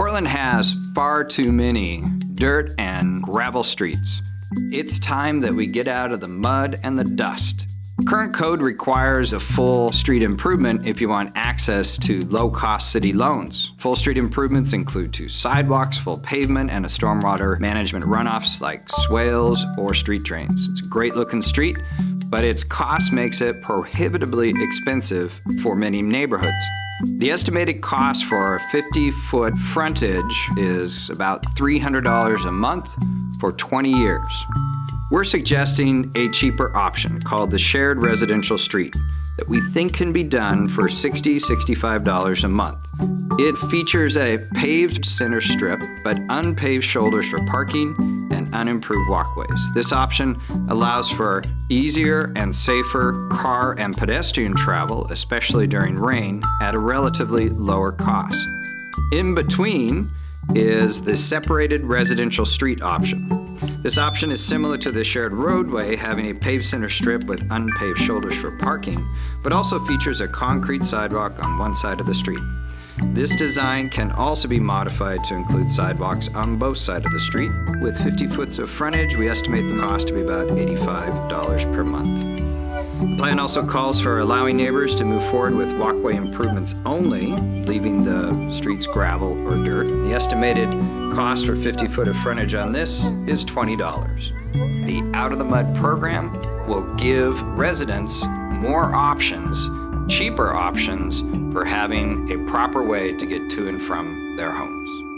Portland has far too many dirt and gravel streets. It's time that we get out of the mud and the dust. Current code requires a full street improvement if you want access to low-cost city loans. Full street improvements include two sidewalks, full pavement, and a stormwater management runoffs like swales or street drains. It's a great looking street, but its cost makes it prohibitively expensive for many neighborhoods. The estimated cost for a 50-foot frontage is about $300 a month for 20 years. We're suggesting a cheaper option called the shared residential street that we think can be done for $60, $65 a month. It features a paved center strip, but unpaved shoulders for parking and unimproved walkways. This option allows for easier and safer car and pedestrian travel, especially during rain, at a relatively lower cost. In between is the separated residential street option. This option is similar to the shared roadway, having a paved center strip with unpaved shoulders for parking, but also features a concrete sidewalk on one side of the street. This design can also be modified to include sidewalks on both sides of the street. With 50 foot of frontage, we estimate the cost to be about $85 per month. The plan also calls for allowing neighbors to move forward with walkway improvements only, leaving the streets gravel or dirt. The estimated cost for 50 foot of frontage on this is $20. The Out of the Mud program will give residents more options, cheaper options, for having a proper way to get to and from their homes.